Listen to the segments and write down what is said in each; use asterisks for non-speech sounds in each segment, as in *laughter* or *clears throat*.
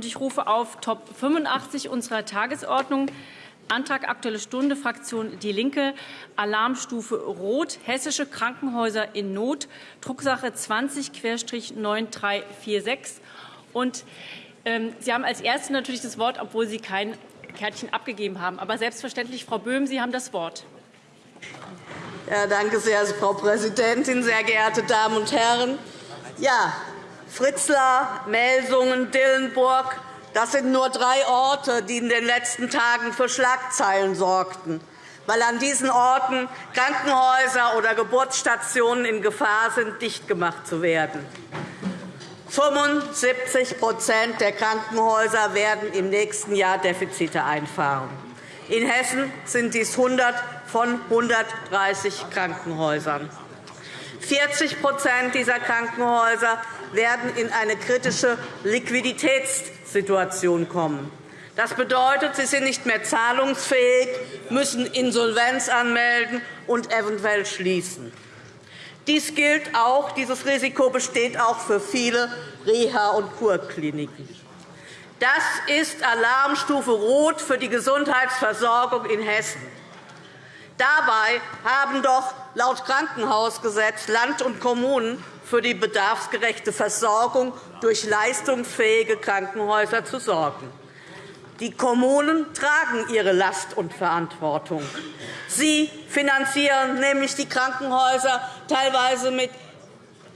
und ich rufe auf Top 85 unserer Tagesordnung Antrag Aktuelle Stunde, Fraktion Die Linke, Alarmstufe Rot, hessische Krankenhäuser in Not, Drucksache 20-9346. Und ähm, Sie haben als Erste natürlich das Wort, obwohl Sie kein Kärtchen abgegeben haben. Aber selbstverständlich, Frau Böhm, Sie haben das Wort. Ja, danke sehr, Frau Präsidentin, sehr geehrte Damen und Herren. Ja, Fritzlar, Melsungen, Dillenburg, das sind nur drei Orte, die in den letzten Tagen für Schlagzeilen sorgten, weil an diesen Orten Krankenhäuser oder Geburtsstationen in Gefahr sind, dicht gemacht zu werden. 75% der Krankenhäuser werden im nächsten Jahr Defizite einfahren. In Hessen sind dies 100 von 130 Krankenhäusern. 40% dieser Krankenhäuser werden in eine kritische Liquiditätssituation kommen. Das bedeutet, sie sind nicht mehr zahlungsfähig, müssen Insolvenz anmelden und eventuell schließen. Dies gilt auch, dieses Risiko besteht auch für viele Reha- und Kurkliniken. Das ist Alarmstufe Rot für die Gesundheitsversorgung in Hessen. Dabei haben doch laut Krankenhausgesetz Land und Kommunen für die bedarfsgerechte Versorgung durch leistungsfähige Krankenhäuser zu sorgen. Die Kommunen tragen ihre Last und Verantwortung. Sie finanzieren nämlich die Krankenhäuser teilweise mit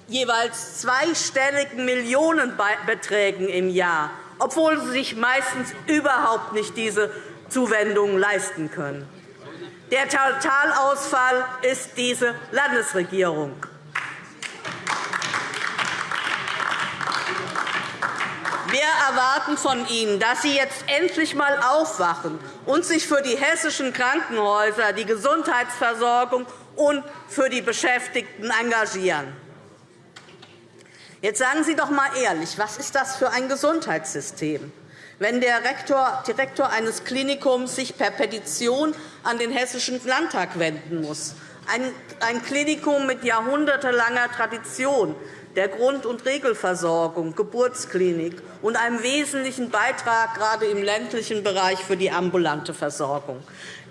jeweils zweistelligen Millionenbeträgen im Jahr, obwohl sie sich meistens überhaupt nicht diese Zuwendungen leisten können. Der Totalausfall ist diese Landesregierung. Wir erwarten von Ihnen, dass Sie jetzt endlich einmal aufwachen und sich für die hessischen Krankenhäuser, die Gesundheitsversorgung und für die Beschäftigten engagieren. Jetzt sagen Sie doch einmal ehrlich, was ist das für ein Gesundheitssystem? Wenn der Direktor eines Klinikums sich per Petition an den Hessischen Landtag wenden muss, ein Klinikum mit jahrhundertelanger Tradition der Grund- und Regelversorgung, Geburtsklinik und einem wesentlichen Beitrag gerade im ländlichen Bereich für die ambulante Versorgung.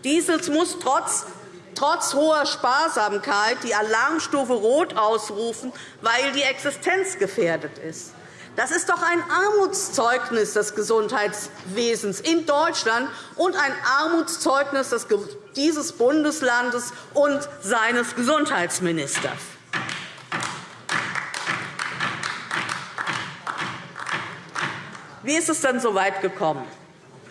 Dieses muss trotz trotz hoher Sparsamkeit die Alarmstufe Rot ausrufen, weil die Existenz gefährdet ist. Das ist doch ein Armutszeugnis des Gesundheitswesens in Deutschland und ein Armutszeugnis dieses Bundeslandes und seines Gesundheitsministers. Wie ist es denn so weit gekommen?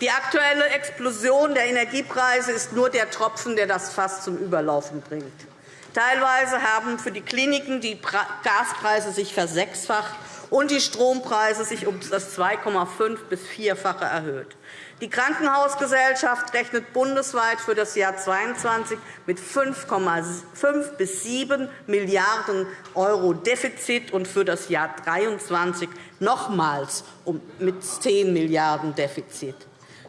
Die aktuelle Explosion der Energiepreise ist nur der Tropfen, der das Fass zum Überlaufen bringt. Teilweise haben für die Kliniken die Gaspreise sich versechsfacht und die Strompreise sich um das 2,5 bis 4-fache erhöht. Die Krankenhausgesellschaft rechnet bundesweit für das Jahr 2022 mit 5,5 bis 7 Milliarden € Defizit und für das Jahr 2023 nochmals mit 10 Milliarden € Defizit.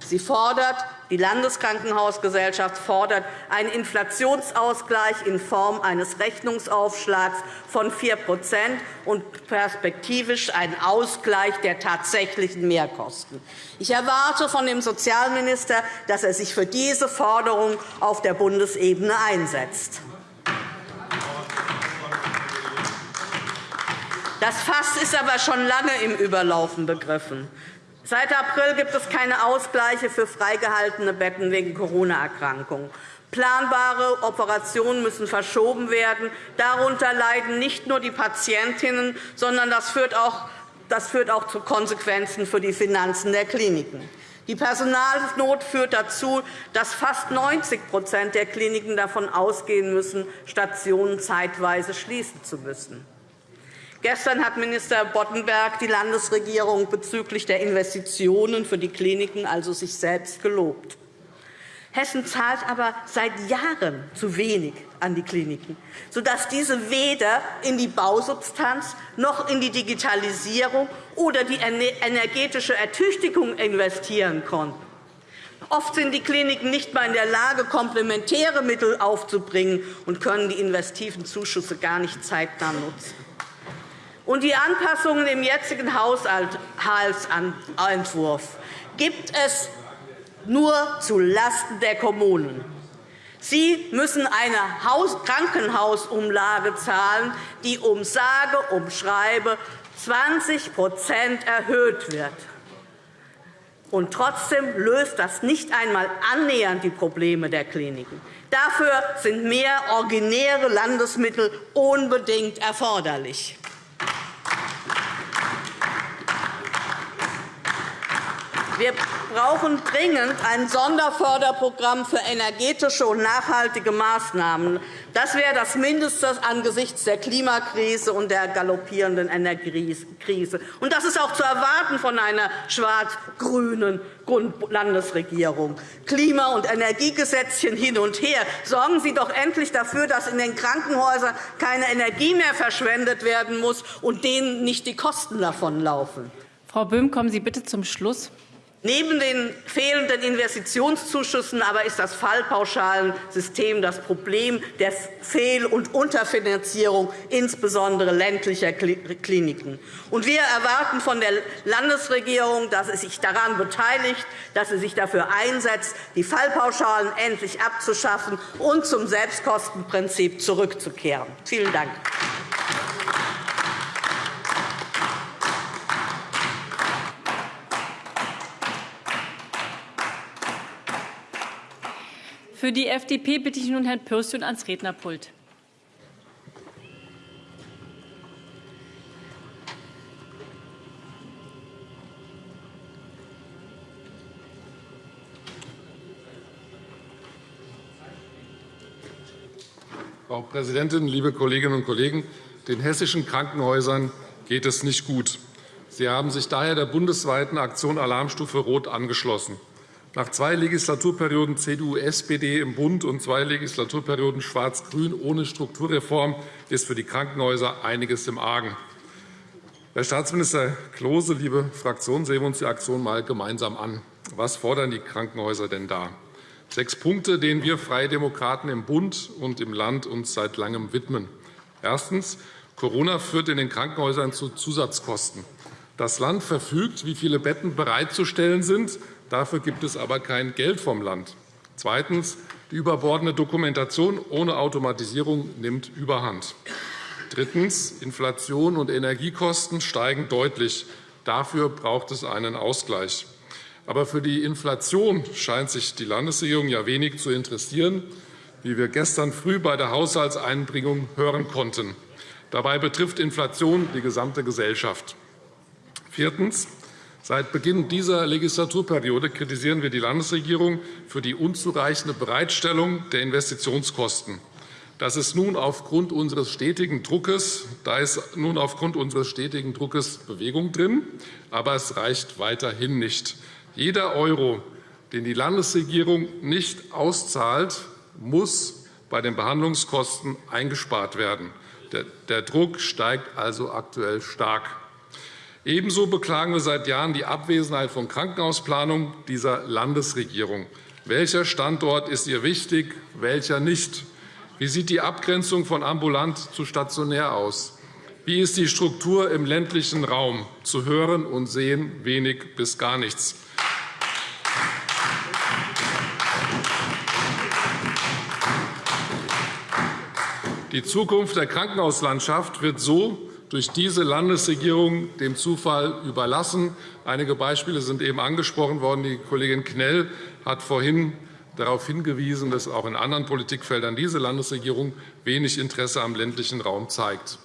Sie fordert, die Landeskrankenhausgesellschaft fordert einen Inflationsausgleich in Form eines Rechnungsaufschlags von 4% und perspektivisch einen Ausgleich der tatsächlichen Mehrkosten. Ich erwarte von dem Sozialminister, dass er sich für diese Forderung auf der Bundesebene einsetzt. Das Fass ist aber schon lange im Überlaufen begriffen. Seit April gibt es keine Ausgleiche für freigehaltene Betten wegen Corona-Erkrankungen. Planbare Operationen müssen verschoben werden. Darunter leiden nicht nur die Patientinnen, sondern das führt auch das führt auch zu Konsequenzen für die Finanzen der Kliniken. Die Personalnot führt dazu, dass fast 90% der Kliniken davon ausgehen müssen, Stationen zeitweise schließen zu müssen. Gestern hat Minister Boddenberg die Landesregierung bezüglich der Investitionen für die Kliniken also sich selbst gelobt. Hessen zahlt aber seit Jahren zu wenig an die Kliniken, sodass diese weder in die Bausubstanz noch in die Digitalisierung oder die energetische Ertüchtigung investieren konnten. Oft sind die Kliniken nicht einmal in der Lage, komplementäre Mittel aufzubringen und können die investiven Zuschüsse gar nicht zeitnah nutzen. Und die Anpassungen im jetzigen Haushaltsentwurf gibt es nur zulasten der Kommunen. Sie müssen eine Krankenhausumlage zahlen, die um sage um schreibe 20% erhöht wird. Und trotzdem löst das nicht einmal annähernd die Probleme der Kliniken. Dafür sind mehr originäre Landesmittel unbedingt erforderlich. Wir brauchen dringend ein Sonderförderprogramm für energetische und nachhaltige Maßnahmen. Das wäre das Mindeste angesichts der Klimakrise und der galoppierenden Energiekrise. Und das ist auch zu erwarten von einer schwarz-grünen Landesregierung. Klima- und Energiegesetzchen hin und her. Sorgen Sie doch endlich dafür, dass in den Krankenhäusern keine Energie mehr verschwendet werden muss und denen nicht die Kosten davonlaufen. Frau Böhm, kommen Sie bitte zum Schluss. Neben den fehlenden Investitionszuschüssen aber ist das Fallpauschalensystem das Problem der Fehl- und Unterfinanzierung insbesondere ländlicher Kliniken. wir erwarten von der Landesregierung, dass sie sich daran beteiligt, dass sie sich dafür einsetzt, die Fallpauschalen endlich abzuschaffen und zum Selbstkostenprinzip zurückzukehren. Vielen Dank. Für die FDP bitte ich nun Herrn Pürsün ans Rednerpult. Frau Präsidentin, liebe Kolleginnen und Kollegen! Den hessischen Krankenhäusern geht es nicht gut. Sie haben sich daher der bundesweiten Aktion Alarmstufe Rot angeschlossen. Nach zwei Legislaturperioden CDU-SPD im Bund und zwei Legislaturperioden Schwarz-Grün ohne Strukturreform ist für die Krankenhäuser einiges im Argen. Herr Staatsminister Klose, liebe Fraktion, sehen wir uns die Aktion einmal gemeinsam an. Was fordern die Krankenhäuser denn da? Sechs Punkte, denen wir Freie Demokraten im Bund und im Land uns seit Langem widmen. Erstens. Corona führt in den Krankenhäusern zu Zusatzkosten. Das Land verfügt, wie viele Betten bereitzustellen sind. Dafür gibt es aber kein Geld vom Land. Zweitens. Die überbordene Dokumentation ohne Automatisierung nimmt überhand. Drittens. Inflation und Energiekosten steigen deutlich. Dafür braucht es einen Ausgleich. Aber für die Inflation scheint sich die Landesregierung ja wenig zu interessieren, wie wir gestern früh bei der Haushaltseinbringung hören konnten. Dabei betrifft Inflation die gesamte Gesellschaft. Viertens. Seit Beginn dieser Legislaturperiode kritisieren wir die Landesregierung für die unzureichende Bereitstellung der Investitionskosten. Das ist nun aufgrund unseres stetigen Druckes, da ist nun aufgrund unseres stetigen Druckes Bewegung drin, aber es reicht weiterhin nicht. Jeder Euro, den die Landesregierung nicht auszahlt, muss bei den Behandlungskosten eingespart werden. Der Druck steigt also aktuell stark. Ebenso beklagen wir seit Jahren die Abwesenheit von Krankenhausplanung dieser Landesregierung. Welcher Standort ist ihr wichtig, welcher nicht? Wie sieht die Abgrenzung von ambulant zu stationär aus? Wie ist die Struktur im ländlichen Raum? Zu hören und sehen wenig bis gar nichts. Die Zukunft der Krankenhauslandschaft wird so durch diese Landesregierung dem Zufall überlassen. Einige Beispiele sind eben angesprochen worden. Die Kollegin Knell hat vorhin darauf hingewiesen, dass auch in anderen Politikfeldern diese Landesregierung wenig Interesse am ländlichen Raum zeigt.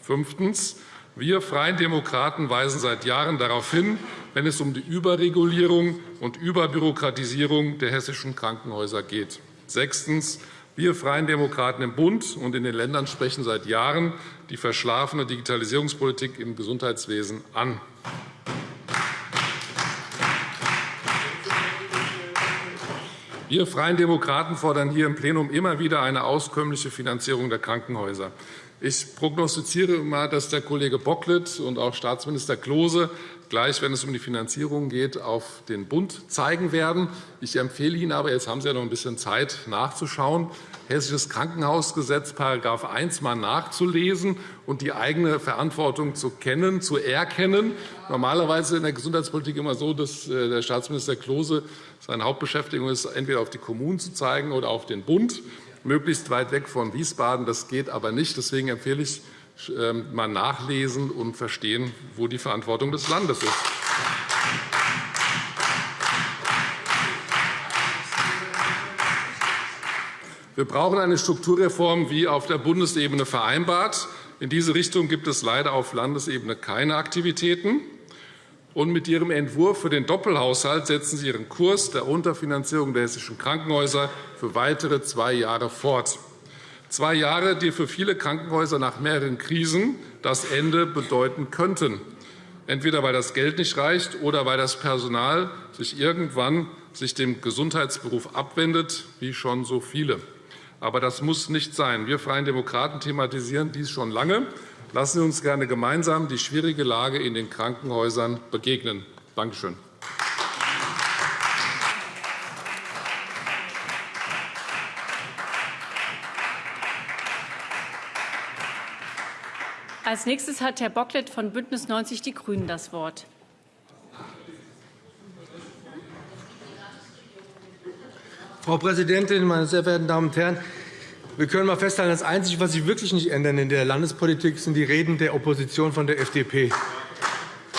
Fünftens. Wir Freien Demokraten weisen seit Jahren darauf hin, wenn es um die Überregulierung und Überbürokratisierung der hessischen Krankenhäuser geht. Sechstens. Wir Freien Demokraten im Bund und in den Ländern sprechen seit Jahren die verschlafene Digitalisierungspolitik im Gesundheitswesen an. Wir Freien Demokraten fordern hier im Plenum immer wieder eine auskömmliche Finanzierung der Krankenhäuser. Ich prognostiziere mal, dass der Kollege Bocklet und auch Staatsminister Klose gleich, wenn es um die Finanzierung geht, auf den Bund zeigen werden. Ich empfehle Ihnen aber, jetzt haben Sie ja noch ein bisschen Zeit nachzuschauen, Hessisches Krankenhausgesetz § 1 mal nachzulesen und die eigene Verantwortung zu kennen, zu erkennen. Normalerweise in der Gesundheitspolitik immer so, dass äh, der Staatsminister Klose seine Hauptbeschäftigung ist, entweder auf die Kommunen zu zeigen oder auf den Bund, möglichst weit weg von Wiesbaden. Das geht aber nicht. Deswegen empfehle ich, mal nachlesen und verstehen, wo die Verantwortung des Landes ist. Wir brauchen eine Strukturreform wie auf der Bundesebene vereinbart. In diese Richtung gibt es leider auf Landesebene keine Aktivitäten. Und mit Ihrem Entwurf für den Doppelhaushalt setzen Sie Ihren Kurs der Unterfinanzierung der hessischen Krankenhäuser für weitere zwei Jahre fort. Zwei Jahre, die für viele Krankenhäuser nach mehreren Krisen das Ende bedeuten könnten. Entweder weil das Geld nicht reicht oder weil das Personal sich irgendwann sich dem Gesundheitsberuf abwendet, wie schon so viele. Aber das muss nicht sein. Wir Freien Demokraten thematisieren dies schon lange. Lassen Sie uns gerne gemeinsam die schwierige Lage in den Krankenhäusern begegnen. Danke schön. Als nächstes hat Herr Bocklet von Bündnis 90 Die Grünen das Wort. Frau Präsidentin, meine sehr verehrten Damen und Herren! Wir können einmal festhalten, das Einzige, was sich wirklich nicht ändern in der Landespolitik, sind die Reden der Opposition von der FDP.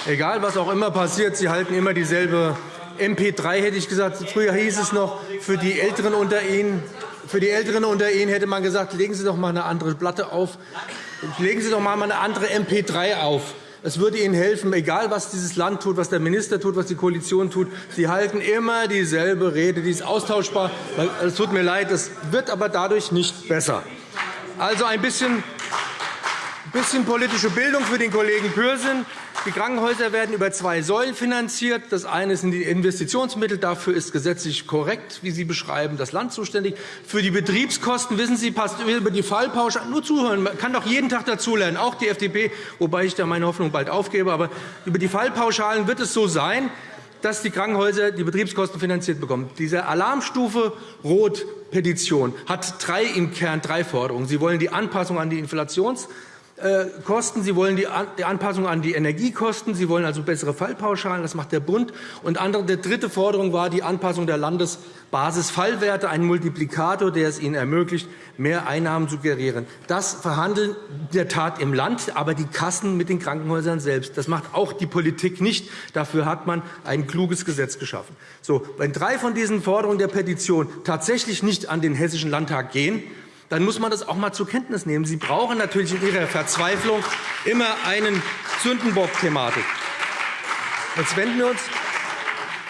Egal, was auch immer passiert, sie halten immer dieselbe MP3, hätte ich gesagt. Früher hieß es noch, für die Älteren unter Ihnen, für die Älteren unter Ihnen hätte man gesagt, legen Sie doch einmal eine andere Platte auf. Legen Sie doch einmal eine andere MP3 auf. Es würde Ihnen helfen, egal was dieses Land tut, was der Minister tut, was die Koalition tut. Sie halten immer dieselbe Rede. Die ist austauschbar. Es tut mir leid, es wird aber dadurch nicht besser. Also ein bisschen bisschen politische Bildung für den Kollegen Pürsün. Die Krankenhäuser werden über zwei Säulen finanziert. Das eine sind die Investitionsmittel. Dafür ist gesetzlich korrekt, wie Sie beschreiben, das Land zuständig. Für die Betriebskosten, wissen Sie, passt über die Fallpauschale. Nur zuhören, man kann doch jeden Tag dazulernen, auch die FDP, wobei ich da meine Hoffnung bald aufgebe. Aber über die Fallpauschalen wird es so sein, dass die Krankenhäuser die Betriebskosten finanziert bekommen. Diese Alarmstufe Rot-Petition hat drei im Kern drei Forderungen. Sie wollen die Anpassung an die Inflations Kosten. Sie wollen die Anpassung an die Energiekosten. Sie wollen also bessere Fallpauschalen. Das macht der Bund. Und andere, die dritte Forderung war die Anpassung der Landesbasisfallwerte, ein Multiplikator, der es ihnen ermöglicht, mehr Einnahmen zu generieren. Das verhandeln in der Tat im Land, aber die Kassen mit den Krankenhäusern selbst. Das macht auch die Politik nicht. Dafür hat man ein kluges Gesetz geschaffen. So, wenn drei von diesen Forderungen der Petition tatsächlich nicht an den Hessischen Landtag gehen, dann muss man das auch einmal zur Kenntnis nehmen. Sie brauchen natürlich in Ihrer Verzweiflung immer einen Sündenbock-Thematik. Jetzt wenden wir uns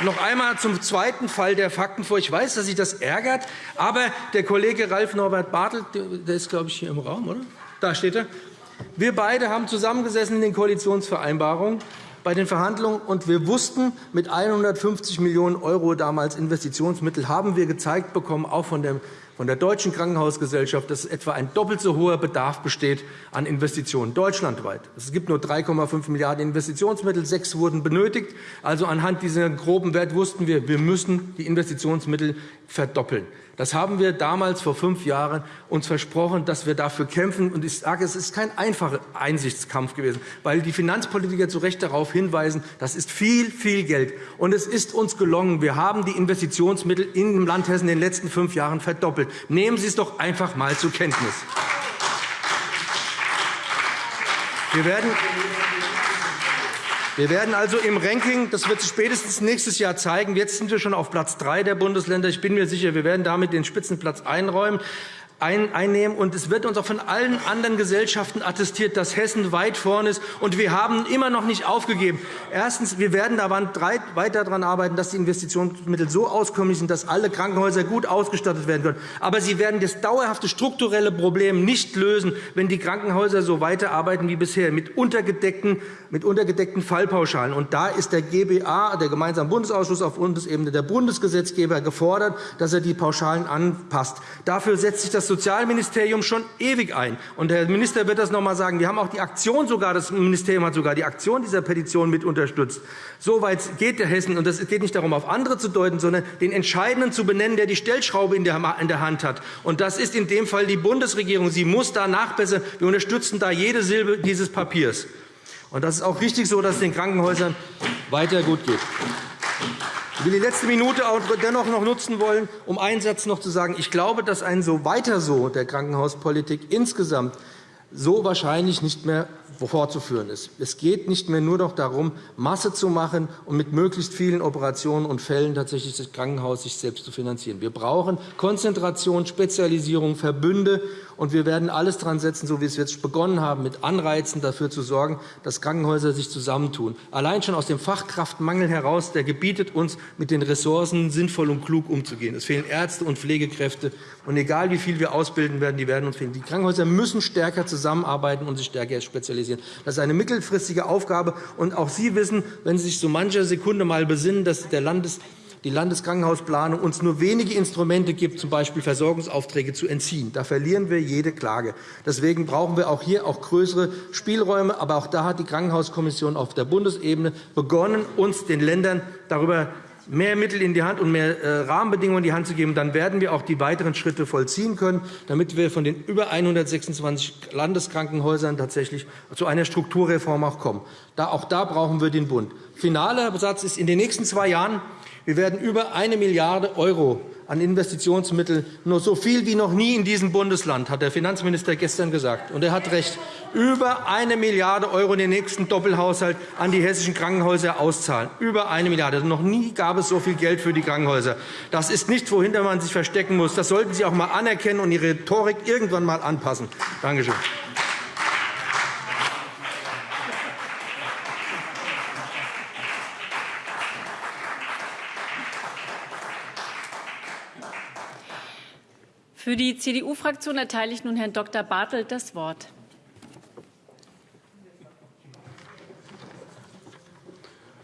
noch einmal zum zweiten Fall der Fakten vor. Ich weiß, dass Sie das ärgert, aber der Kollege Ralf Norbert Bartelt, der ist, glaube ich, hier im Raum, oder? Da steht er. Wir beide haben zusammengesessen in den Koalitionsvereinbarungen bei den Verhandlungen, und wir wussten, mit 150 Millionen € damals Investitionsmittel haben wir gezeigt bekommen, auch von der von der Deutschen Krankenhausgesellschaft, dass etwa ein doppelt so hoher Bedarf besteht an Investitionen deutschlandweit. Es gibt nur 3,5 Milliarden € Investitionsmittel, sechs wurden benötigt. Also anhand dieser groben Wert wussten wir, wir müssen die Investitionsmittel verdoppeln. Das haben wir damals vor fünf Jahren uns versprochen, dass wir dafür kämpfen. Und ich sage, es ist kein einfacher Einsichtskampf gewesen, weil die Finanzpolitiker zu Recht darauf hinweisen, das ist viel, viel Geld. Und es ist uns gelungen. Wir haben die Investitionsmittel im Land Hessen in den letzten fünf Jahren verdoppelt. Nehmen Sie es doch einfach einmal zur Kenntnis. Wir werden wir werden also im Ranking, das wird sich spätestens nächstes Jahr zeigen, jetzt sind wir schon auf Platz drei der Bundesländer. Ich bin mir sicher, wir werden damit den Spitzenplatz einräumen einnehmen. Und es wird uns auch von allen anderen Gesellschaften attestiert, dass Hessen weit vorne ist. Und wir haben immer noch nicht aufgegeben. Erstens. Wir werden daran weiter daran arbeiten, dass die Investitionsmittel so auskömmlich sind, dass alle Krankenhäuser gut ausgestattet werden können. Aber sie werden das dauerhafte strukturelle Problem nicht lösen, wenn die Krankenhäuser so weiterarbeiten wie bisher mit untergedeckten, mit untergedeckten Fallpauschalen. Und da ist der GBA, der Gemeinsame Bundesausschuss auf Bundesebene, der Bundesgesetzgeber gefordert, dass er die Pauschalen anpasst. Dafür setzt sich das Sozialministerium schon ewig ein. Und der Minister wird das noch einmal sagen. Wir haben auch die Aktion sogar, das Ministerium hat sogar die Aktion dieser Petition mit unterstützt. So weit geht der Hessen. Und es geht nicht darum, auf andere zu deuten, sondern den Entscheidenden zu benennen, der die Stellschraube in der Hand hat. Und das ist in dem Fall die Bundesregierung. Sie muss da nachbessern. Wir unterstützen da jede Silbe dieses Papiers. Und das ist auch richtig so, dass es den Krankenhäusern weiter gut geht. Ich will die letzte Minute auch dennoch noch nutzen wollen, um einen Satz noch zu sagen. Ich glaube, dass ein so weiter so der Krankenhauspolitik insgesamt so wahrscheinlich nicht mehr fortzuführen ist. Es geht nicht mehr nur noch darum, Masse zu machen und mit möglichst vielen Operationen und Fällen tatsächlich das Krankenhaus sich selbst zu finanzieren. Wir brauchen Konzentration, Spezialisierung, Verbünde und wir werden alles daran setzen, so wie es jetzt begonnen haben, mit Anreizen dafür zu sorgen, dass Krankenhäuser sich zusammentun. Allein schon aus dem Fachkraftmangel heraus, der gebietet uns, mit den Ressourcen sinnvoll und klug umzugehen. Es fehlen Ärzte und Pflegekräfte. Und egal, wie viel wir ausbilden werden, die werden uns fehlen. Die Krankenhäuser müssen stärker zusammenarbeiten und sich stärker spezialisieren. Das ist eine mittelfristige Aufgabe. Und auch Sie wissen, wenn Sie sich so mancher Sekunde mal besinnen, dass der Landes die Landeskrankenhausplanung uns nur wenige Instrumente gibt, z. B. Versorgungsaufträge zu entziehen. Da verlieren wir jede Klage. Deswegen brauchen wir auch hier auch größere Spielräume. Aber auch da hat die Krankenhauskommission auf der Bundesebene begonnen, uns den Ländern darüber mehr Mittel in die Hand und mehr äh, Rahmenbedingungen in die Hand zu geben, dann werden wir auch die weiteren Schritte vollziehen können, damit wir von den über 126 Landeskrankenhäusern tatsächlich zu einer Strukturreform auch kommen. Auch da brauchen wir den Bund. Finaler Satz ist, in den nächsten zwei Jahren wir werden über 1 Milliarde € an Investitionsmitteln, nur so viel wie noch nie in diesem Bundesland, hat der Finanzminister gestern gesagt. Und er hat recht. Über 1 Milliarde € in den nächsten Doppelhaushalt an die hessischen Krankenhäuser auszahlen. Über 1 Milliarde. Noch nie gab es so viel Geld für die Krankenhäuser. Das ist nicht, wohinter man sich verstecken muss. Das sollten Sie auch einmal anerkennen und Ihre Rhetorik irgendwann einmal anpassen. Danke schön. Für die CDU-Fraktion erteile ich nun Herrn Dr. Bartelt das Wort.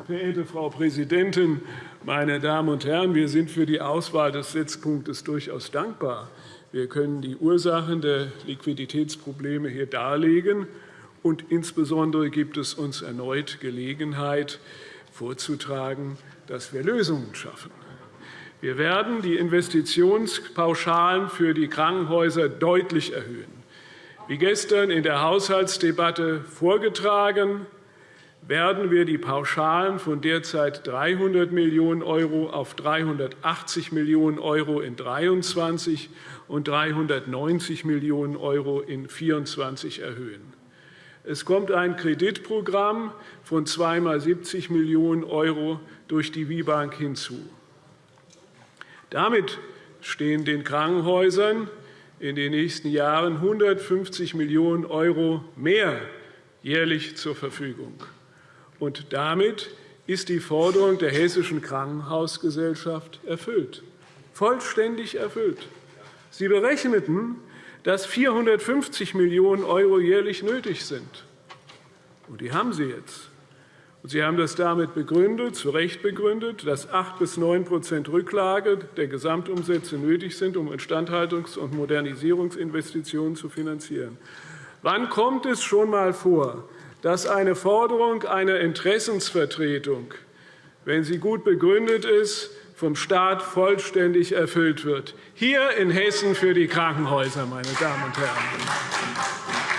Verehrte Frau Präsidentin, meine Damen und Herren! Wir sind für die Auswahl des Setzpunktes durchaus dankbar. Wir können die Ursachen der Liquiditätsprobleme hier darlegen. Und insbesondere gibt es uns erneut Gelegenheit, vorzutragen, dass wir Lösungen schaffen. Wir werden die Investitionspauschalen für die Krankenhäuser deutlich erhöhen. Wie gestern in der Haushaltsdebatte vorgetragen, werden wir die Pauschalen von derzeit 300 Millionen € auf 380 Millionen € in 2023 und 390 Millionen € in 2024 erhöhen. Es kommt ein Kreditprogramm von zweimal 70 Millionen € durch die WIBank hinzu. Damit stehen den Krankenhäusern in den nächsten Jahren 150 Millionen € mehr jährlich zur Verfügung. Und damit ist die Forderung der Hessischen Krankenhausgesellschaft erfüllt, vollständig erfüllt. Sie berechneten, dass 450 Millionen € jährlich nötig sind. Und die haben Sie jetzt. Sie haben das damit begründet, zu Recht begründet, dass 8 bis 9% Rücklage der Gesamtumsätze nötig sind, um Instandhaltungs- und Modernisierungsinvestitionen zu finanzieren. Wann kommt es schon einmal vor, dass eine Forderung einer Interessensvertretung, wenn sie gut begründet ist, vom Staat vollständig erfüllt wird? Hier in Hessen für die Krankenhäuser, meine Damen und Herren.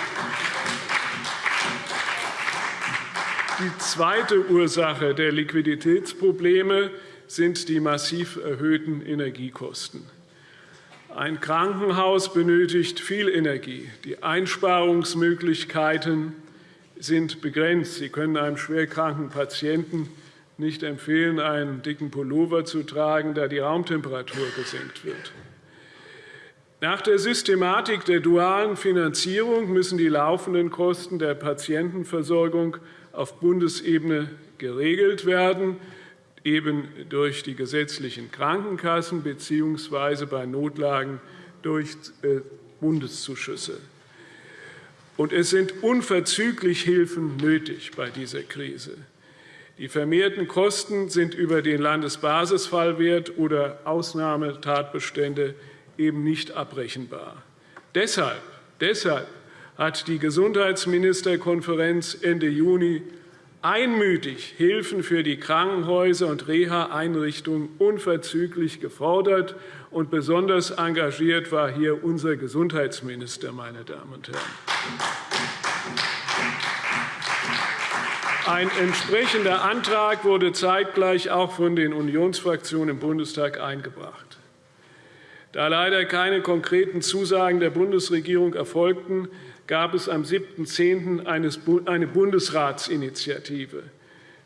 Die zweite Ursache der Liquiditätsprobleme sind die massiv erhöhten Energiekosten. Ein Krankenhaus benötigt viel Energie. Die Einsparungsmöglichkeiten sind begrenzt. Sie können einem schwerkranken Patienten nicht empfehlen, einen dicken Pullover zu tragen, da die Raumtemperatur gesenkt wird. Nach der Systematik der dualen Finanzierung müssen die laufenden Kosten der Patientenversorgung auf Bundesebene geregelt werden, eben durch die gesetzlichen Krankenkassen bzw. bei Notlagen durch äh, Bundeszuschüsse. Und es sind unverzüglich Hilfen nötig bei dieser Krise. Die vermehrten Kosten sind über den Landesbasisfallwert oder Ausnahmetatbestände eben nicht abrechenbar. Deshalb, deshalb hat die Gesundheitsministerkonferenz Ende Juni einmütig Hilfen für die Krankenhäuser und Reha-Einrichtungen unverzüglich gefordert. Und besonders engagiert war hier unser Gesundheitsminister, meine Damen und Herren. Ein entsprechender Antrag wurde zeitgleich auch von den Unionsfraktionen im Bundestag eingebracht. Da leider keine konkreten Zusagen der Bundesregierung erfolgten, gab es am 7.10. eine Bundesratsinitiative.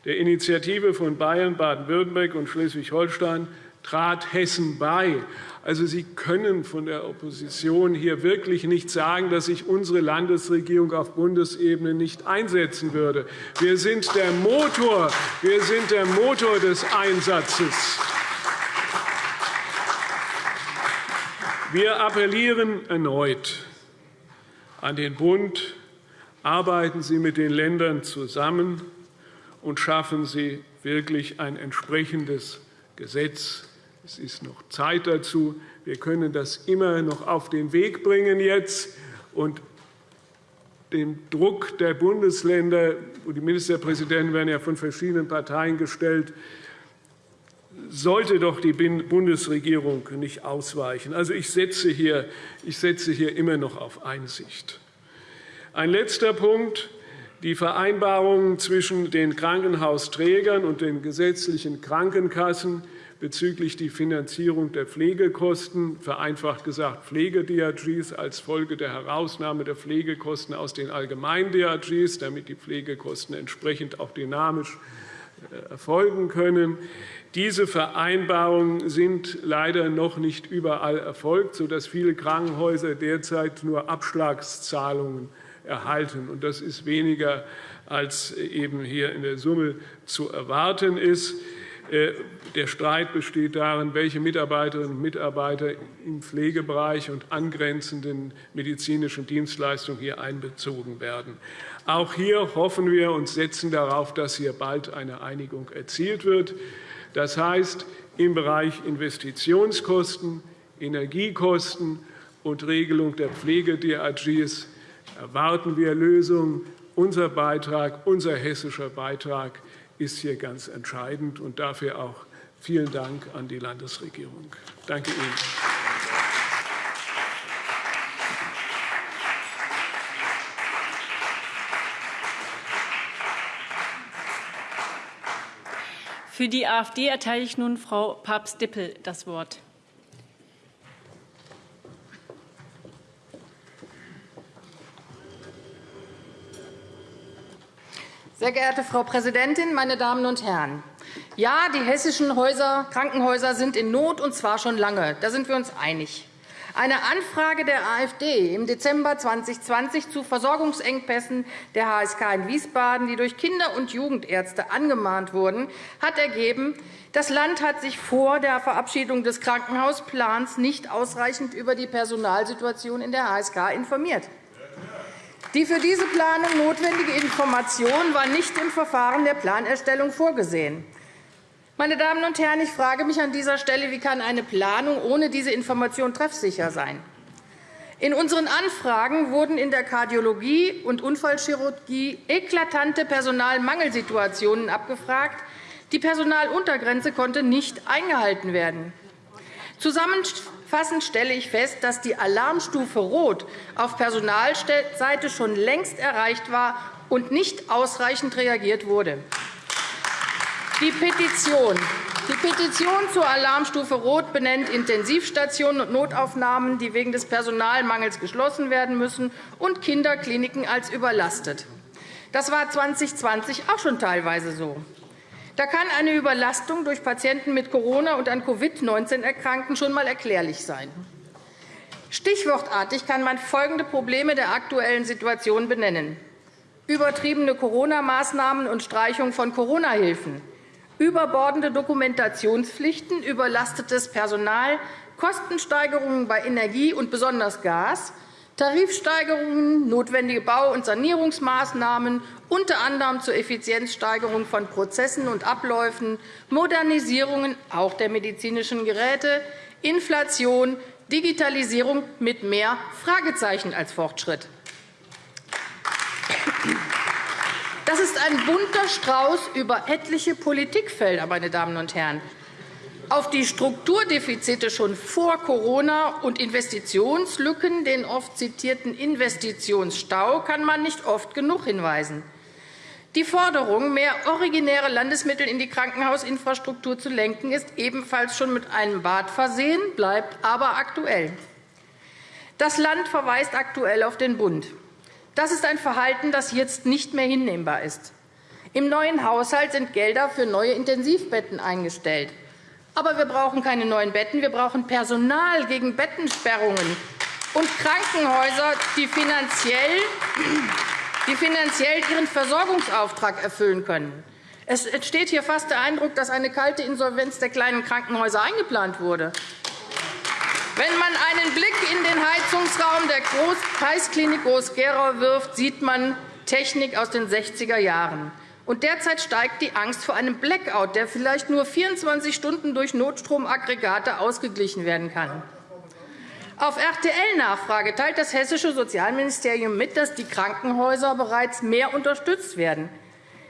Der Initiative von Bayern, Baden-Württemberg und Schleswig-Holstein trat Hessen bei. Also Sie können von der Opposition hier wirklich nicht sagen, dass sich unsere Landesregierung auf Bundesebene nicht einsetzen würde. Wir sind der Motor, wir sind der Motor des Einsatzes. Wir appellieren erneut an den Bund. Arbeiten Sie mit den Ländern zusammen und schaffen Sie wirklich ein entsprechendes Gesetz es ist noch Zeit dazu. Wir können das immer noch auf den Weg bringen jetzt. Und den Druck der Bundesländer, die Ministerpräsidenten werden ja von verschiedenen Parteien gestellt, sollte doch die Bundesregierung nicht ausweichen. Also ich setze hier, ich setze hier immer noch auf Einsicht. Ein letzter Punkt. Die Vereinbarungen zwischen den Krankenhausträgern und den gesetzlichen Krankenkassen bezüglich der Finanzierung der Pflegekosten, vereinfacht gesagt Pflege-DRGs als Folge der Herausnahme der Pflegekosten aus den allgemeinen DRGs, damit die Pflegekosten entsprechend auch dynamisch erfolgen können. Diese Vereinbarungen sind leider noch nicht überall erfolgt, sodass viele Krankenhäuser derzeit nur Abschlagszahlungen erhalten. Das ist weniger, als eben hier in der Summe zu erwarten ist. Äh, der Streit besteht darin, welche Mitarbeiterinnen und Mitarbeiter im Pflegebereich und angrenzenden medizinischen Dienstleistungen hier einbezogen werden. Auch hier hoffen wir und setzen darauf, dass hier bald eine Einigung erzielt wird. Das heißt, im Bereich Investitionskosten, Energiekosten und Regelung der Pflege-DRGs erwarten wir Lösungen. Unser Beitrag, unser hessischer Beitrag ist hier ganz entscheidend. Und dafür auch vielen Dank an die Landesregierung. Danke Ihnen. Für die AfD erteile ich nun Frau Papst-Dippel das Wort. Sehr geehrte Frau Präsidentin, meine Damen und Herren! Ja, die hessischen Häuser, Krankenhäuser sind in Not, und zwar schon lange. Da sind wir uns einig. Eine Anfrage der AfD im Dezember 2020 zu Versorgungsengpässen der HSK in Wiesbaden, die durch Kinder- und Jugendärzte angemahnt wurden, hat ergeben, das Land hat sich vor der Verabschiedung des Krankenhausplans nicht ausreichend über die Personalsituation in der HSK informiert. Die für diese Planung notwendige Information war nicht im Verfahren der Planerstellung vorgesehen. Meine Damen und Herren, ich frage mich an dieser Stelle, wie kann eine Planung ohne diese Information treffsicher sein? In unseren Anfragen wurden in der Kardiologie und Unfallchirurgie eklatante Personalmangelsituationen abgefragt. Die Personaluntergrenze konnte nicht eingehalten werden. Zusammenfassend stelle ich fest, dass die Alarmstufe Rot auf Personalseite schon längst erreicht war und nicht ausreichend reagiert wurde. Die Petition die Petition zur Alarmstufe Rot benennt Intensivstationen und Notaufnahmen, die wegen des Personalmangels geschlossen werden müssen, und Kinderkliniken als überlastet. Das war 2020 auch schon teilweise so. Da kann eine Überlastung durch Patienten mit Corona und an Covid-19 erkrankten schon einmal erklärlich sein. Stichwortartig kann man folgende Probleme der aktuellen Situation benennen. Übertriebene Corona-Maßnahmen und Streichung von Corona-Hilfen, überbordende Dokumentationspflichten, überlastetes Personal, Kostensteigerungen bei Energie und besonders Gas, Tarifsteigerungen, notwendige Bau- und Sanierungsmaßnahmen, unter anderem zur Effizienzsteigerung von Prozessen und Abläufen, Modernisierungen auch der medizinischen Geräte, Inflation, Digitalisierung mit mehr Fragezeichen als Fortschritt. Das ist ein bunter Strauß über etliche Politikfelder, meine Damen und Herren. Auf die Strukturdefizite schon vor Corona und Investitionslücken, den oft zitierten Investitionsstau, kann man nicht oft genug hinweisen. Die Forderung, mehr originäre Landesmittel in die Krankenhausinfrastruktur zu lenken, ist ebenfalls schon mit einem Bad versehen, bleibt aber aktuell. Das Land verweist aktuell auf den Bund. Das ist ein Verhalten, das jetzt nicht mehr hinnehmbar ist. Im neuen Haushalt sind Gelder für neue Intensivbetten eingestellt. Aber wir brauchen keine neuen Betten, wir brauchen Personal gegen Bettensperrungen und Krankenhäuser, die finanziell die finanziell ihren Versorgungsauftrag erfüllen können. Es entsteht hier fast der Eindruck, dass eine kalte Insolvenz der kleinen Krankenhäuser eingeplant wurde. Wenn man einen Blick in den Heizungsraum der Kreisklinik Groß-Gerau wirft, sieht man Technik aus den 60er Jahren. Und derzeit steigt die Angst vor einem Blackout, der vielleicht nur 24 Stunden durch Notstromaggregate ausgeglichen werden kann. Auf RTL-Nachfrage teilt das Hessische Sozialministerium mit, dass die Krankenhäuser bereits mehr unterstützt werden.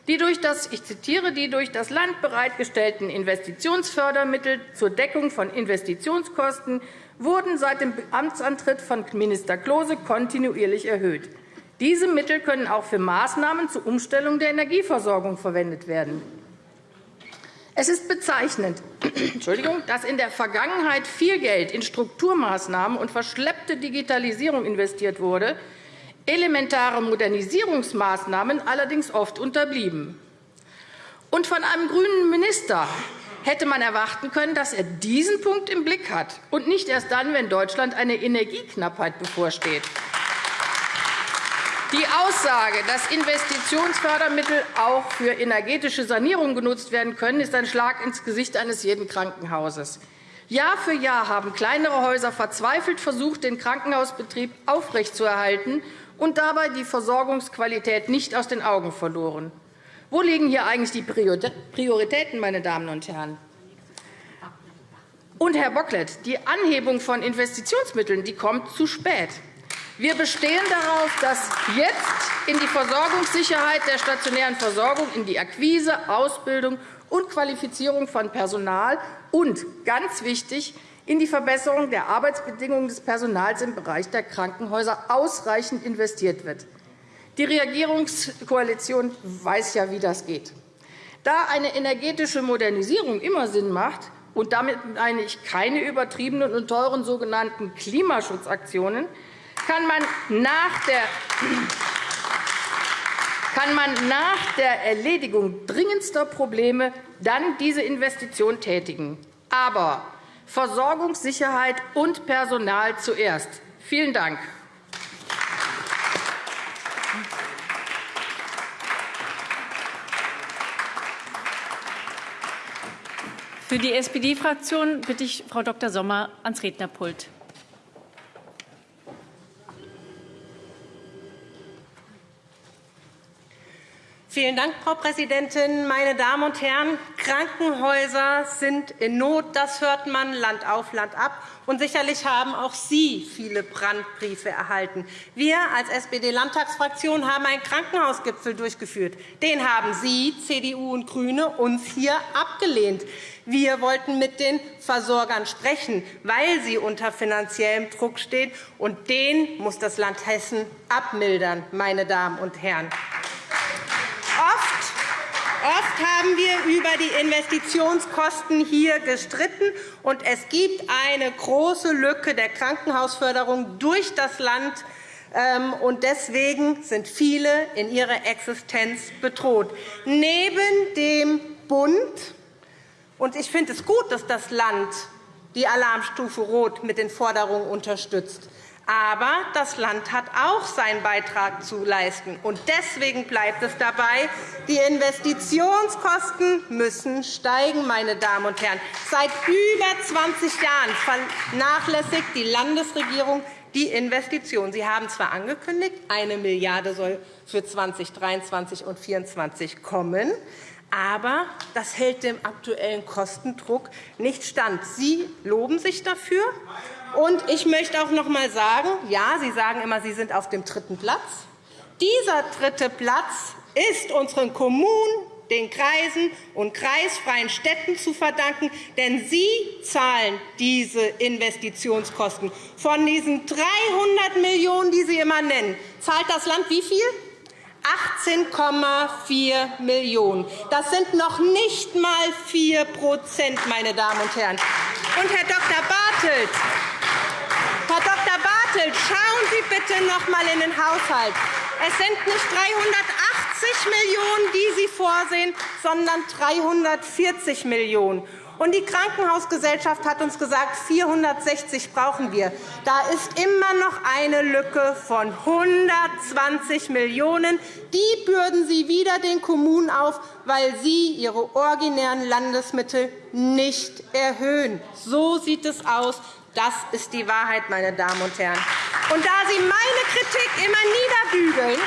Die durch das, ich zitiere, die durch das Land bereitgestellten Investitionsfördermittel zur Deckung von Investitionskosten wurden seit dem Amtsantritt von Minister Klose kontinuierlich erhöht. Diese Mittel können auch für Maßnahmen zur Umstellung der Energieversorgung verwendet werden. Es ist bezeichnend, *clears throat* dass in der Vergangenheit viel Geld in Strukturmaßnahmen und verschleppte Digitalisierung investiert wurde, elementare Modernisierungsmaßnahmen allerdings oft unterblieben. Und von einem grünen Minister hätte man erwarten können, dass er diesen Punkt im Blick hat, und nicht erst dann, wenn Deutschland eine Energieknappheit bevorsteht. Die Aussage, dass Investitionsfördermittel auch für energetische Sanierung genutzt werden können, ist ein Schlag ins Gesicht eines jeden Krankenhauses. Jahr für Jahr haben kleinere Häuser verzweifelt versucht, den Krankenhausbetrieb aufrechtzuerhalten und dabei die Versorgungsqualität nicht aus den Augen verloren. Wo liegen hier eigentlich die Prioritäten, meine Damen und Herren? Und, Herr Bocklet, die Anhebung von Investitionsmitteln die kommt zu spät. Wir bestehen darauf, dass jetzt in die Versorgungssicherheit der stationären Versorgung, in die Akquise, Ausbildung und Qualifizierung von Personal und, ganz wichtig, in die Verbesserung der Arbeitsbedingungen des Personals im Bereich der Krankenhäuser ausreichend investiert wird. Die Regierungskoalition weiß ja, wie das geht. Da eine energetische Modernisierung immer Sinn macht, und damit meine ich keine übertriebenen und teuren sogenannten Klimaschutzaktionen, kann man nach der kann man nach der Erledigung dringendster Probleme dann diese Investition tätigen. Aber Versorgungssicherheit und Personal zuerst. Vielen Dank. Für die SPD-Fraktion bitte ich Frau Dr. Sommer ans Rednerpult. Vielen Dank, Frau Präsidentin. Meine Damen und Herren, Krankenhäuser sind in Not. Das hört man Land auf, Land ab. Und sicherlich haben auch Sie viele Brandbriefe erhalten. Wir als SPD-Landtagsfraktion haben einen Krankenhausgipfel durchgeführt. Den haben Sie, CDU und GRÜNE, uns hier abgelehnt. Wir wollten mit den Versorgern sprechen, weil sie unter finanziellem Druck stehen. Und den muss das Land Hessen abmildern, meine Damen und Herren. Oft haben wir über die Investitionskosten hier gestritten, und es gibt eine große Lücke der Krankenhausförderung durch das Land. Ähm, und deswegen sind viele in ihrer Existenz bedroht. Neben dem Bund und ich finde es gut, dass das Land die Alarmstufe Rot mit den Forderungen unterstützt. Aber das Land hat auch seinen Beitrag zu leisten. Und deswegen bleibt es dabei, die Investitionskosten müssen steigen. Meine Damen und Herren. Seit über 20 Jahren vernachlässigt die Landesregierung die Investitionen. Sie haben zwar angekündigt, eine Milliarde soll für 2023 und 2024 kommen, Aber das hält dem aktuellen Kostendruck nicht stand. Sie loben sich dafür. Und ich möchte auch noch einmal sagen, ja, Sie sagen immer, Sie sind auf dem dritten Platz. Dieser dritte Platz ist unseren Kommunen, den Kreisen und kreisfreien Städten zu verdanken, denn sie zahlen diese Investitionskosten. Von diesen 300 Millionen €, die Sie immer nennen, zahlt das Land wie viel? 18,4 Millionen €. Das sind noch nicht einmal 4 meine Damen und Herren. Und, Herr Dr. Bartelt, Herr Dr. Bartelt, schauen Sie bitte noch einmal in den Haushalt. Es sind nicht 380 Millionen €, die Sie vorsehen, sondern 340 Millionen €. Und die Krankenhausgesellschaft hat uns gesagt, 460 brauchen wir. Da ist immer noch eine Lücke von 120 Millionen €. Die bürden Sie wieder den Kommunen auf, weil Sie ihre originären Landesmittel nicht erhöhen. So sieht es aus. Das ist die Wahrheit, meine Damen und Herren. Und da Sie meine Kritik immer niederbügeln,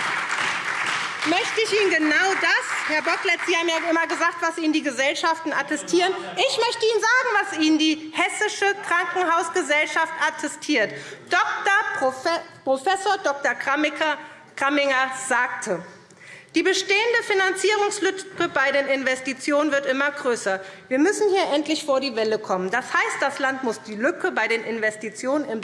möchte ich Ihnen genau das, Herr Bocklet, Sie haben ja immer gesagt, was Ihnen die Gesellschaften attestieren. Ich möchte Ihnen sagen, was Ihnen die Hessische Krankenhausgesellschaft attestiert. Dr. Prof. Dr. Kramminger sagte, die bestehende Finanzierungslücke bei den Investitionen wird immer größer. Wir müssen hier endlich vor die Welle kommen. Das heißt, das Land muss die Lücke bei den Investitionen im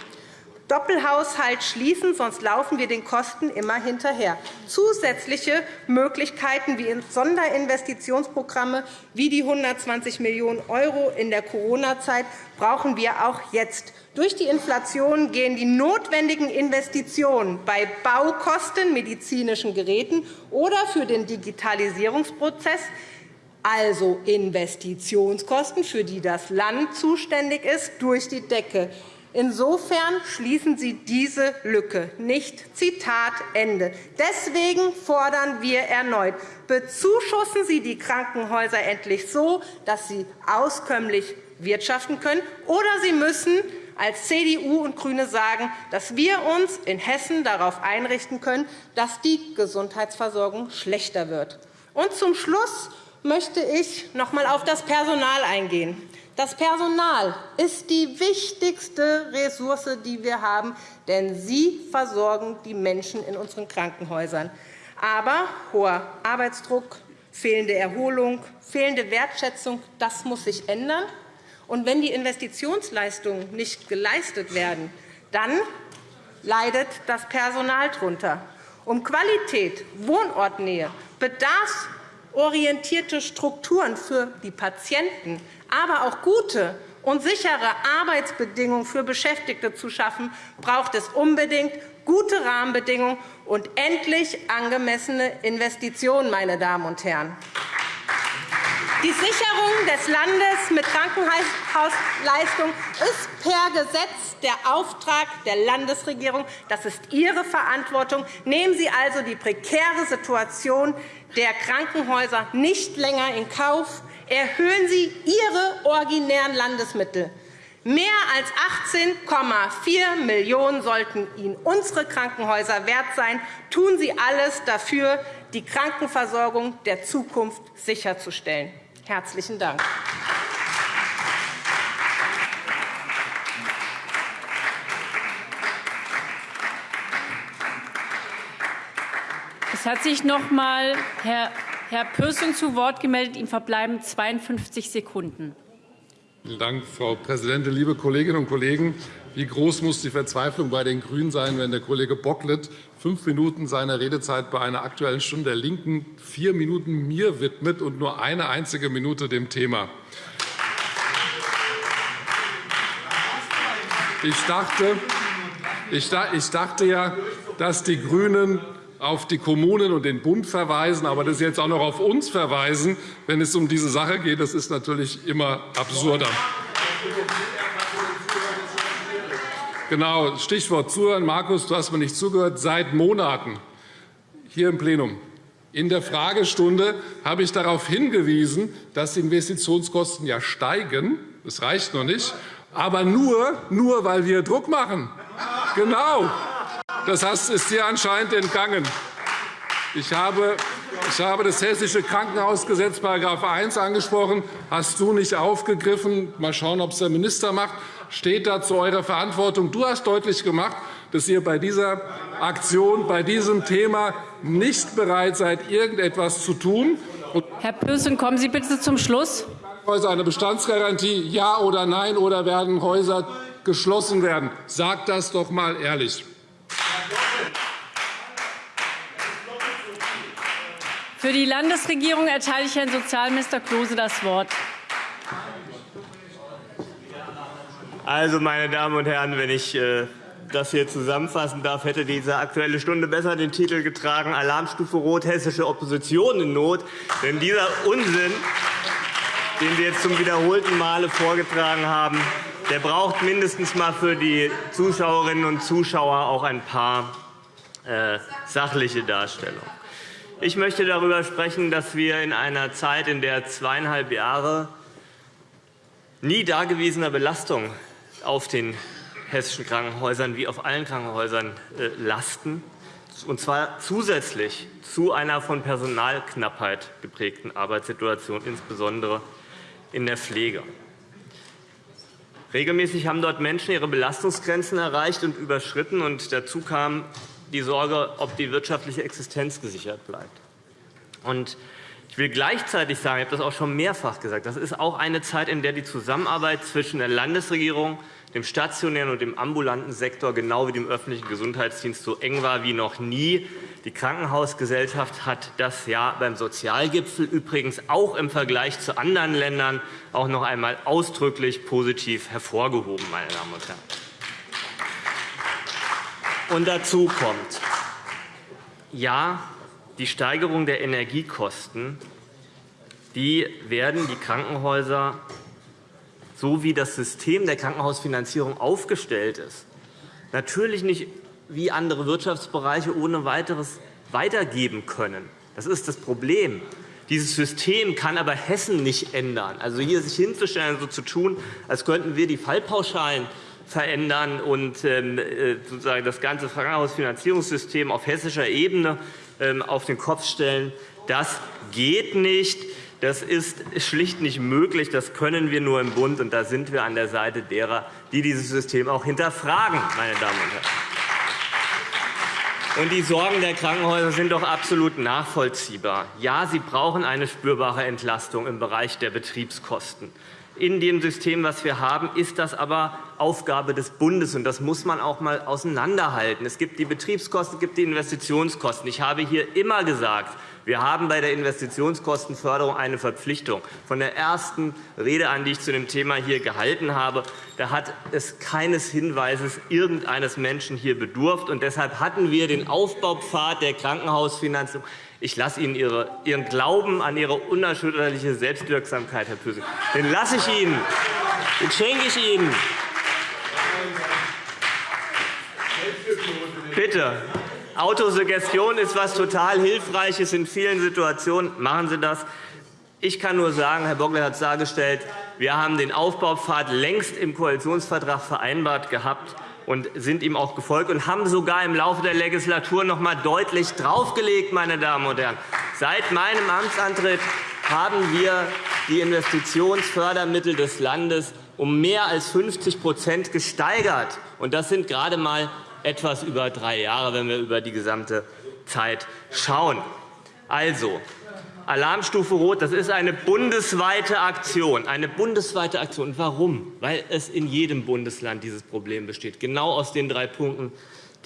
Doppelhaushalt schließen, sonst laufen wir den Kosten immer hinterher. Zusätzliche Möglichkeiten wie Sonderinvestitionsprogramme wie die 120 Millionen € in der Corona-Zeit brauchen wir auch jetzt. Durch die Inflation gehen die notwendigen Investitionen bei Baukosten, medizinischen Geräten oder für den Digitalisierungsprozess also Investitionskosten, für die das Land zuständig ist, durch die Decke. Insofern schließen Sie diese Lücke nicht. Zitat Ende. Deswegen fordern wir erneut, bezuschussen Sie die Krankenhäuser endlich so, dass sie auskömmlich wirtschaften können, oder Sie müssen als CDU und GRÜNE sagen, dass wir uns in Hessen darauf einrichten können, dass die Gesundheitsversorgung schlechter wird. Und zum Schluss möchte ich noch einmal auf das Personal eingehen. Das Personal ist die wichtigste Ressource, die wir haben, denn sie versorgen die Menschen in unseren Krankenhäusern. Aber hoher Arbeitsdruck, fehlende Erholung, fehlende Wertschätzung, das muss sich ändern. Und wenn die Investitionsleistungen nicht geleistet werden, dann leidet das Personal darunter. Um Qualität, Wohnortnähe, bedarfsorientierte Strukturen für die Patienten, aber auch gute und sichere Arbeitsbedingungen für Beschäftigte zu schaffen, braucht es unbedingt gute Rahmenbedingungen und endlich angemessene Investitionen. Meine Damen und Herren. Die Sicherung des Landes mit Krankenhausleistungen ist per Gesetz der Auftrag der Landesregierung. Das ist Ihre Verantwortung. Nehmen Sie also die prekäre Situation der Krankenhäuser nicht länger in Kauf erhöhen Sie Ihre originären Landesmittel. Mehr als 18,4 Millionen € sollten Ihnen unsere Krankenhäuser wert sein. Tun Sie alles dafür, die Krankenversorgung der Zukunft sicherzustellen. – Herzlichen Dank. Es hat sich noch einmal Herr Herr Pürsün zu Wort gemeldet. Ihm verbleiben 52 Sekunden. Vielen Dank, Frau Präsidentin, liebe Kolleginnen und Kollegen! Wie groß muss die Verzweiflung bei den GRÜNEN sein, wenn der Kollege Bocklet fünf Minuten seiner Redezeit bei einer Aktuellen Stunde der LINKEN vier Minuten mir widmet und nur eine einzige Minute dem Thema? Ich dachte, ich dachte ja, dass die GRÜNEN auf die Kommunen und den Bund verweisen, aber das jetzt auch noch auf uns verweisen, wenn es um diese Sache geht, das ist natürlich immer absurder. Genau, Stichwort Zuhören. Markus, du hast mir nicht zugehört. Seit Monaten hier im Plenum in der Fragestunde habe ich darauf hingewiesen, dass die Investitionskosten ja steigen. Das reicht noch nicht, aber nur, nur weil wir Druck machen. Genau. Das ist dir anscheinend entgangen. Ich habe Ich habe das Hessische Krankenhausgesetz § 1 angesprochen. Hast du nicht aufgegriffen? Mal schauen, ob es der Minister macht. Steht da zu eurer Verantwortung. Du hast deutlich gemacht, dass ihr bei dieser Aktion, bei diesem Thema nicht bereit seid, irgendetwas zu tun. Herr Pürsün, kommen Sie bitte zum Schluss. Eine Bestandsgarantie, ja oder nein, oder werden Häuser geschlossen werden? Sagt das doch einmal ehrlich. Für die Landesregierung erteile ich Herrn Sozialminister Klose das Wort. Also, meine Damen und Herren, wenn ich äh, das hier zusammenfassen darf, hätte diese Aktuelle Stunde besser den Titel getragen Alarmstufe Rot, hessische Opposition in Not. Denn dieser Unsinn, den Sie jetzt zum wiederholten Male vorgetragen haben, der braucht mindestens mal für die Zuschauerinnen und Zuschauer auch ein paar äh, sachliche Darstellungen. Ich möchte darüber sprechen, dass wir in einer Zeit, in der zweieinhalb Jahre nie dagewesener Belastung auf den hessischen Krankenhäusern wie auf allen Krankenhäusern äh, lasten, und zwar zusätzlich zu einer von Personalknappheit geprägten Arbeitssituation, insbesondere in der Pflege. Regelmäßig haben dort Menschen ihre Belastungsgrenzen erreicht und überschritten. Und dazu kam die Sorge, ob die wirtschaftliche Existenz gesichert bleibt. Und ich will gleichzeitig sagen, ich habe das auch schon mehrfach gesagt, das ist auch eine Zeit, in der die Zusammenarbeit zwischen der Landesregierung, dem stationären und dem ambulanten Sektor genau wie dem öffentlichen Gesundheitsdienst so eng war wie noch nie. Die Krankenhausgesellschaft hat das ja beim Sozialgipfel übrigens auch im Vergleich zu anderen Ländern auch noch einmal ausdrücklich positiv hervorgehoben, meine Damen und Herren. Und dazu kommt, ja, die Steigerung der Energiekosten die werden die Krankenhäuser, so wie das System der Krankenhausfinanzierung aufgestellt ist, natürlich nicht wie andere Wirtschaftsbereiche ohne weiteres weitergeben können. Das ist das Problem. Dieses System kann aber Hessen nicht ändern. Also hier sich hinzustellen und so zu tun, als könnten wir die Fallpauschalen verändern und ähm, äh, sozusagen das ganze Krankenhausfinanzierungssystem auf hessischer Ebene ähm, auf den Kopf stellen. Das geht nicht. Das ist schlicht nicht möglich. Das können wir nur im Bund. Und da sind wir an der Seite derer, die dieses System auch hinterfragen. Meine Damen und Herren. Und die Sorgen der Krankenhäuser sind doch absolut nachvollziehbar. Ja, sie brauchen eine spürbare Entlastung im Bereich der Betriebskosten. In dem System, das wir haben, ist das aber Aufgabe des Bundes. und Das muss man auch einmal auseinanderhalten. Es gibt die Betriebskosten, es gibt die Investitionskosten. Ich habe hier immer gesagt, wir haben bei der Investitionskostenförderung eine Verpflichtung. Von der ersten Rede an, die ich zu dem Thema hier gehalten habe, da hat es keines Hinweises irgendeines Menschen hier bedurft. Und deshalb hatten wir den Aufbaupfad der Krankenhausfinanzierung ich lasse Ihnen Ihre, Ihren Glauben an Ihre unerschütterliche Selbstwirksamkeit, Herr Pürsün. Den lasse ich Ihnen. Den schenke ich Ihnen. Bitte. Autosuggestion ist etwas total Hilfreiches in vielen Situationen. Machen Sie das. Ich kann nur sagen, Herr Bocklet hat es dargestellt, wir haben den Aufbaupfad längst im Koalitionsvertrag vereinbart gehabt und sind ihm auch gefolgt und haben sogar im Laufe der Legislatur noch einmal deutlich draufgelegt. Meine Damen und Herren. Seit meinem Amtsantritt haben wir die Investitionsfördermittel des Landes um mehr als 50% gesteigert. Das sind gerade einmal etwas über drei Jahre, wenn wir über die gesamte Zeit schauen. Also, Alarmstufe Rot, das ist eine bundesweite Aktion. Eine bundesweite Aktion. Warum? Weil es in jedem Bundesland dieses Problem besteht. Genau aus den drei Punkten,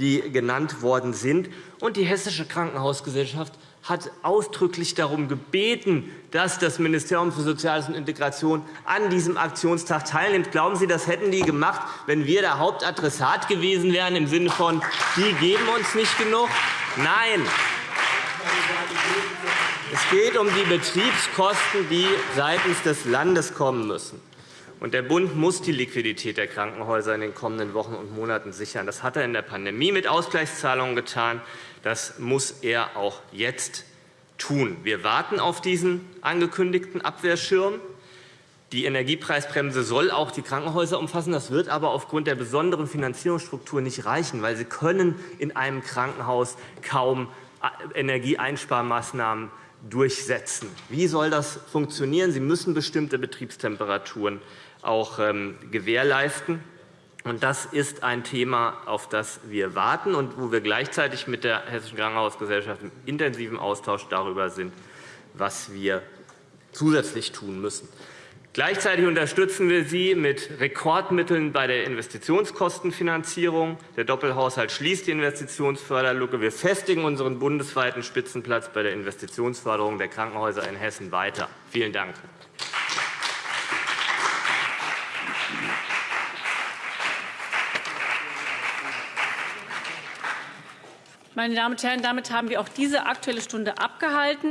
die genannt worden sind. Und die Hessische Krankenhausgesellschaft hat ausdrücklich darum gebeten, dass das Ministerium für Soziales und Integration an diesem Aktionstag teilnimmt. Glauben Sie, das hätten die gemacht, wenn wir der Hauptadressat gewesen wären, im Sinne von, die geben uns nicht genug? Nein. Es geht um die Betriebskosten, die seitens des Landes kommen müssen. Der Bund muss die Liquidität der Krankenhäuser in den kommenden Wochen und Monaten sichern. Das hat er in der Pandemie mit Ausgleichszahlungen getan. Das muss er auch jetzt tun. Wir warten auf diesen angekündigten Abwehrschirm. Die Energiepreisbremse soll auch die Krankenhäuser umfassen. Das wird aber aufgrund der besonderen Finanzierungsstruktur nicht reichen, weil sie können in einem Krankenhaus kaum Energieeinsparmaßnahmen durchsetzen. Wie soll das funktionieren? Sie müssen bestimmte Betriebstemperaturen auch ähm, Das ist ein Thema, auf das wir warten und wo wir gleichzeitig mit der Hessischen Krankenhausgesellschaft im intensiven Austausch darüber sind, was wir zusätzlich tun müssen. Gleichzeitig unterstützen wir Sie mit Rekordmitteln bei der Investitionskostenfinanzierung. Der Doppelhaushalt schließt die Investitionsförderlücke. Wir festigen unseren bundesweiten Spitzenplatz bei der Investitionsförderung der Krankenhäuser in Hessen weiter. Vielen Dank. Meine Damen und Herren, damit haben wir auch diese Aktuelle Stunde abgehalten.